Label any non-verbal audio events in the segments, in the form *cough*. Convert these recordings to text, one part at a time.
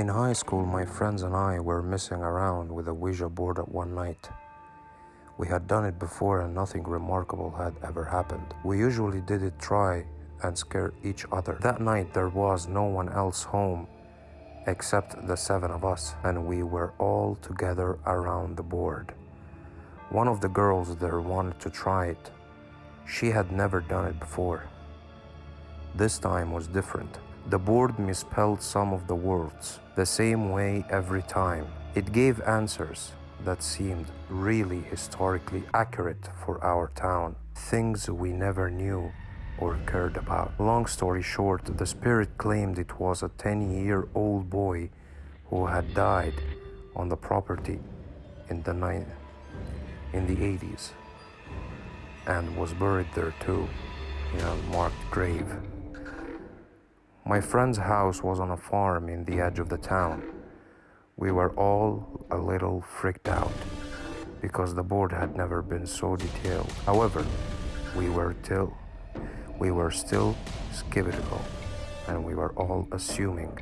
high school, my friends and I were messing around with a Ouija board at one night. We had done it before and nothing remarkable had ever happened. We usually did it try and scare each other. That night there was no one else home except the seven of us, and we were all together around the board. One of the girls there wanted to try it. She had never done it before. This time was different. The board misspelled some of the words the same way every time. It gave answers that seemed really historically accurate for our town, things we never knew or cared about. Long story short, the spirit claimed it was a 10 year old boy who had died on the property in the, in the 80s and was buried there too in a marked grave. My friend's house was on a farm in the edge of the town. We were all a little freaked out because the board had never been so detailed. However, we were till we were still skeptical and we were all assuming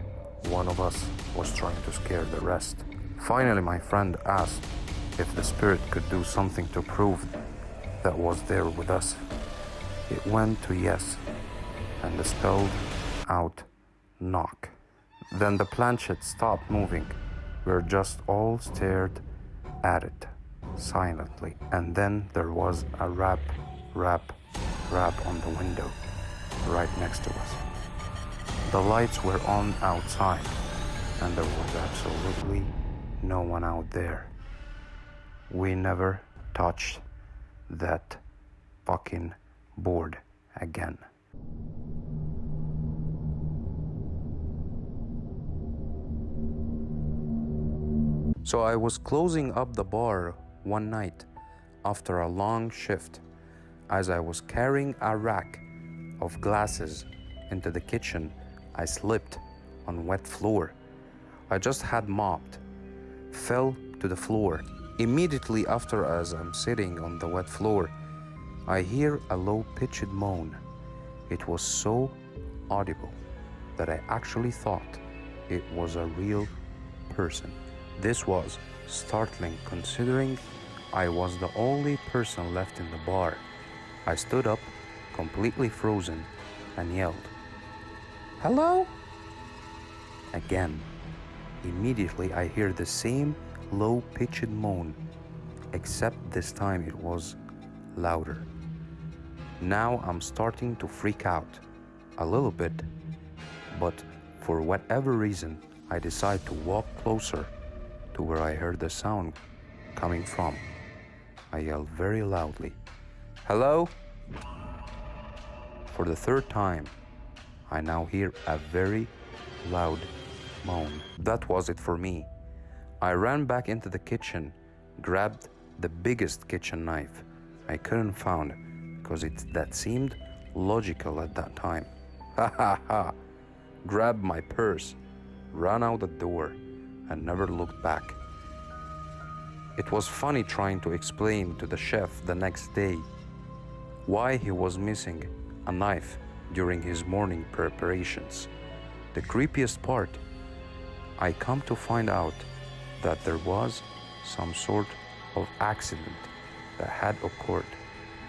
one of us was trying to scare the rest. Finally, my friend asked if the spirit could do something to prove that was there with us. It went to yes and spelled out knock. Then the planchette stopped moving. We are just all stared at it silently. And then there was a rap, rap, rap on the window right next to us. The lights were on outside, and there was absolutely no one out there. We never touched that fucking board again. So I was closing up the bar one night after a long shift as I was carrying a rack of glasses into the kitchen. I slipped on wet floor. I just had mopped, fell to the floor. Immediately after, as I'm sitting on the wet floor, I hear a low pitched moan. It was so audible that I actually thought it was a real person. This was startling considering I was the only person left in the bar. I stood up, completely frozen, and yelled, Hello? Again. Immediately, I hear the same low pitched moan, except this time it was louder. Now I'm starting to freak out a little bit, but for whatever reason, I decide to walk closer to where I heard the sound coming from. I yelled very loudly, Hello? For the third time, I now hear a very loud moan. That was it for me. I ran back into the kitchen, grabbed the biggest kitchen knife I couldn't find because it that seemed logical at that time. *laughs* Ha ha ha! Grabbed my purse, ran out the door, and never looked back. It was funny trying to explain to the chef the next day why he was missing a knife during his morning preparations. The creepiest part, I come to find out that there was some sort of accident that had occurred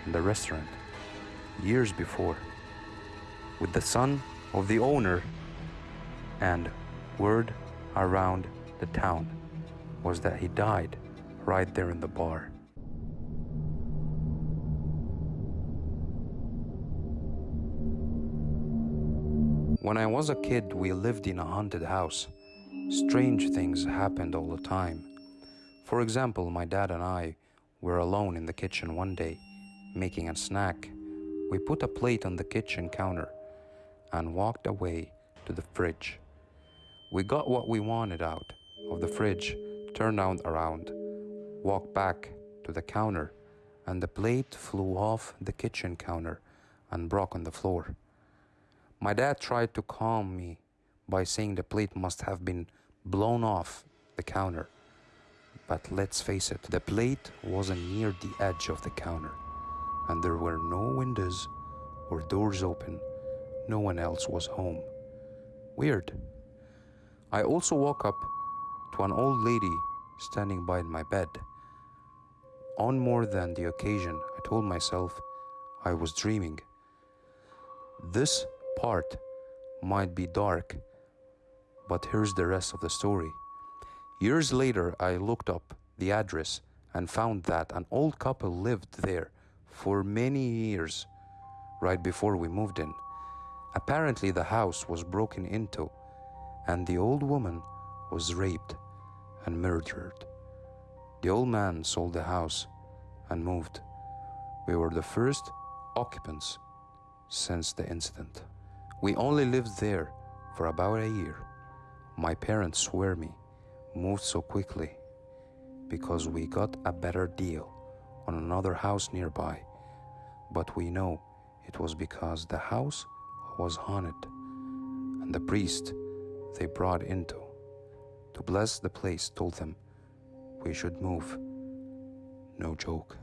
in the restaurant years before with the son of the owner and word around the town was that he died right there in the bar. When I was a kid, we lived in a haunted house. Strange things happened all the time. For example, my dad and I were alone in the kitchen one day, making a snack. We put a plate on the kitchen counter and walked away to the fridge. We got what we wanted out of the fridge, turned around, walked back to the counter, and the plate flew off the kitchen counter and broke on the floor. My dad tried to calm me by saying the plate must have been blown off the counter. But let's face it, the plate wasn't near the edge of the counter, and there were no windows or doors open. No one else was home. Weird. I also woke up to an old lady standing by my bed. On more than the occasion, I told myself I was dreaming. This part might be dark, but here's the rest of the story. Years later, I looked up the address and found that an old couple lived there for many years right before we moved in. Apparently, the house was broken into and the old woman was raped and murdered. The old man sold the house and moved. We were the first occupants since the incident. We only lived there for about a year. My parents swear me moved so quickly because we got a better deal on another house nearby, but we know it was because the house was haunted and the priest they brought into to bless the place told them we should move. No joke.